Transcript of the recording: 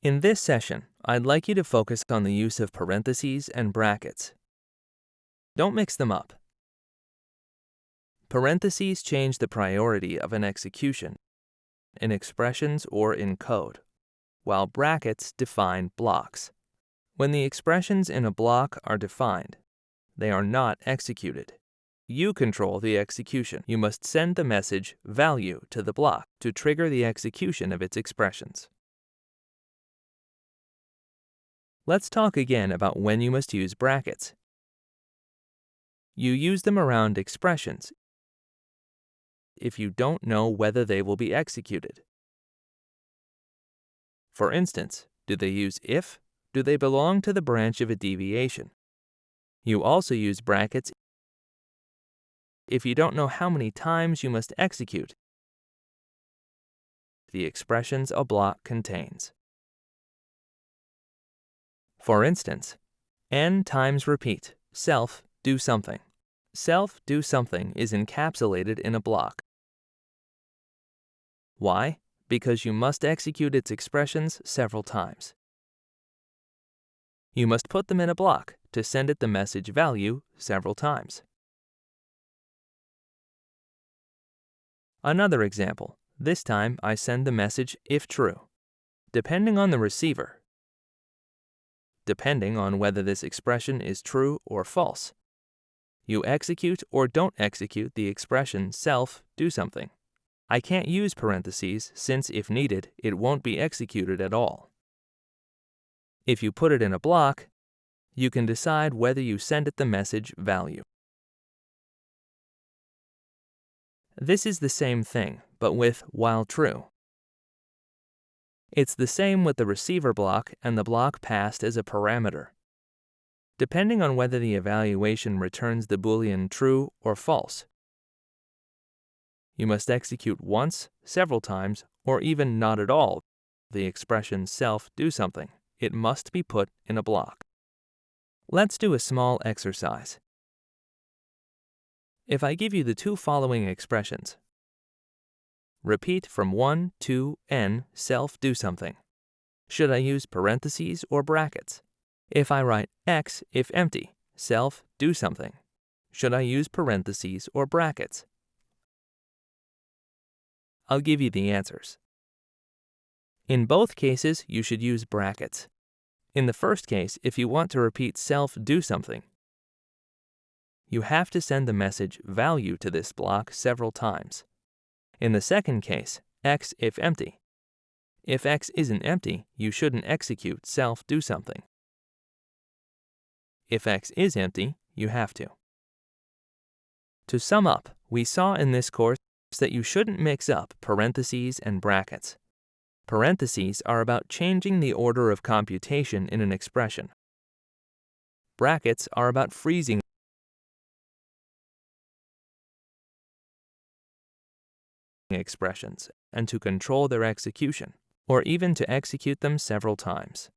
In this session, I'd like you to focus on the use of parentheses and brackets. Don't mix them up. Parentheses change the priority of an execution in expressions or in code, while brackets define blocks. When the expressions in a block are defined, they are not executed. You control the execution. You must send the message value to the block to trigger the execution of its expressions. Let's talk again about when you must use brackets. You use them around expressions if you don't know whether they will be executed. For instance, do they use if? Do they belong to the branch of a deviation? You also use brackets if you don't know how many times you must execute the expressions a block contains. For instance, n times repeat, self, do something. Self, do something is encapsulated in a block. Why? Because you must execute its expressions several times. You must put them in a block to send it the message value several times. Another example. This time I send the message if true. Depending on the receiver, depending on whether this expression is true or false, you execute or don't execute the expression self do something. I can't use parentheses since if needed, it won't be executed at all. If you put it in a block, you can decide whether you send it the message value. This is the same thing, but with while true. It's the same with the receiver block and the block passed as a parameter. Depending on whether the evaluation returns the boolean true or false, you must execute once, several times, or even not at all the expression self do something. It must be put in a block. Let's do a small exercise. If I give you the two following expressions, repeat from 1 to n self do something. Should I use parentheses or brackets? If I write x if empty, self do something, should I use parentheses or brackets? I'll give you the answers. In both cases, you should use brackets. In the first case, if you want to repeat self do something, you have to send the message value to this block several times. In the second case, x if empty. If x isn't empty, you shouldn't execute self do something. If x is empty, you have to. To sum up, we saw in this course that you shouldn't mix up parentheses and brackets. Parentheses are about changing the order of computation in an expression. Brackets are about freezing expressions and to control their execution, or even to execute them several times.